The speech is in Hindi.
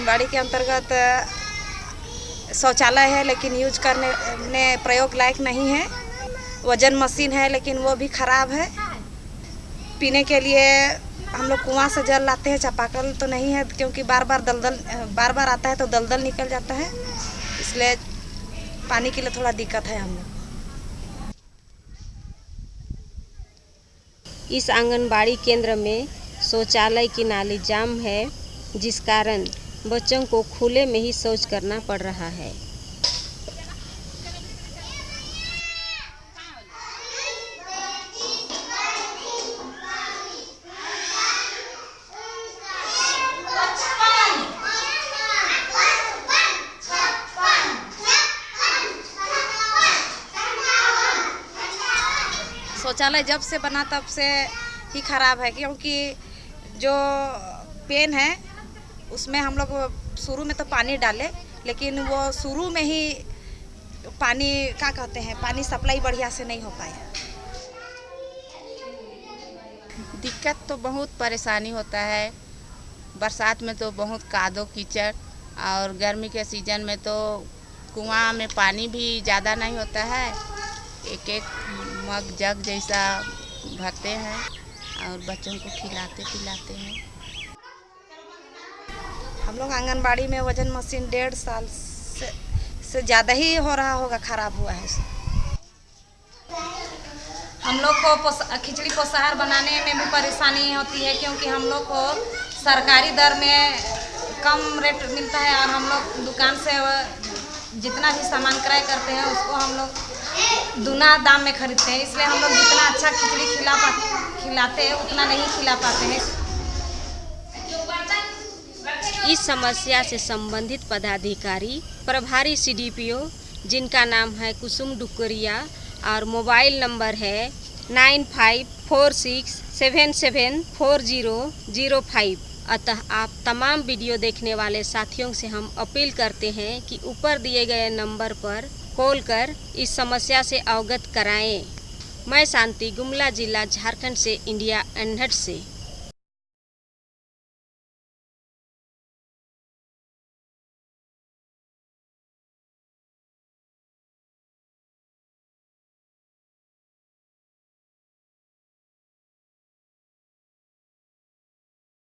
आंगनबाड़ी के अंतर्गत शौचालय है, लेकिन यूज़ करने, ने प्रयोग लायक नहीं है। वज़न मशीन है, लेकिन वो भी ख़राब है। पीने के लिए हम लोग कुआँ से जल लाते हैं, चापाकल तो नहीं है, क्योंकि बार बार दलदल बार बार आता है तो दलदल निकल जाता है। इसलिए पानी के लिए थोड़ा दिक्कत है हम लोग। इस आंगनबाड़ी केंद्र में शौचालय की नाली जाम है, जिस कारण बच्चों को खुले में ही शौच करना पड़ रहा है। शौचालय जब से बना तब से ही ख़राब है, क्योंकि जो पेन है उसमें हम लोग शुरू में तो पानी डाले, लेकिन वो शुरू में ही पानी, क्या कहते हैं, पानी सप्लाई बढ़िया से नहीं हो पाया। दिक्कत तो बहुत परेशानी होता है। बरसात में तो बहुत कादो कीचड़ और गर्मी के सीज़न में तो कुआँ में पानी भी ज़्यादा नहीं होता है। एक एक मग जग जैसा भरते हैं और बच्चों को खिलाते पिलाते हैं। हम लोग आंगनबाड़ी में वज़न मशीन डेढ़ साल से से ज़्यादा ही हो रहा होगा, ख़राब हुआ है हम लोग को खिचड़ी पोसाहार बनाने में भी परेशानी होती है, क्योंकि हम लोग को सरकारी दर में कम रेट मिलता है और हम लोग दुकान से जितना भी सामान क्रय करते हैं, उसको हम लोग दुना दाम में खरीदते हैं। इसलिए हम लोग जितना अच्छा खिचड़ी खिला पा, खिलाते हैं, उतना नहीं खिला पाते हैं। इस समस्या से संबंधित पदाधिकारी, प्रभारी सीडीपीओ जिनका नाम है कुसुम डुकरिया, और मोबाइल नंबर है nine five four six seven seven four zero zero five. अतः आप तमाम वीडियो देखने वाले साथियों से हम अपील करते हैं कि ऊपर दिए गए नंबर पर कॉल कर इस समस्या से अवगत कराएँ। मैं शांति, गुमला जिला झारखंड से, इंडिया अनहट से।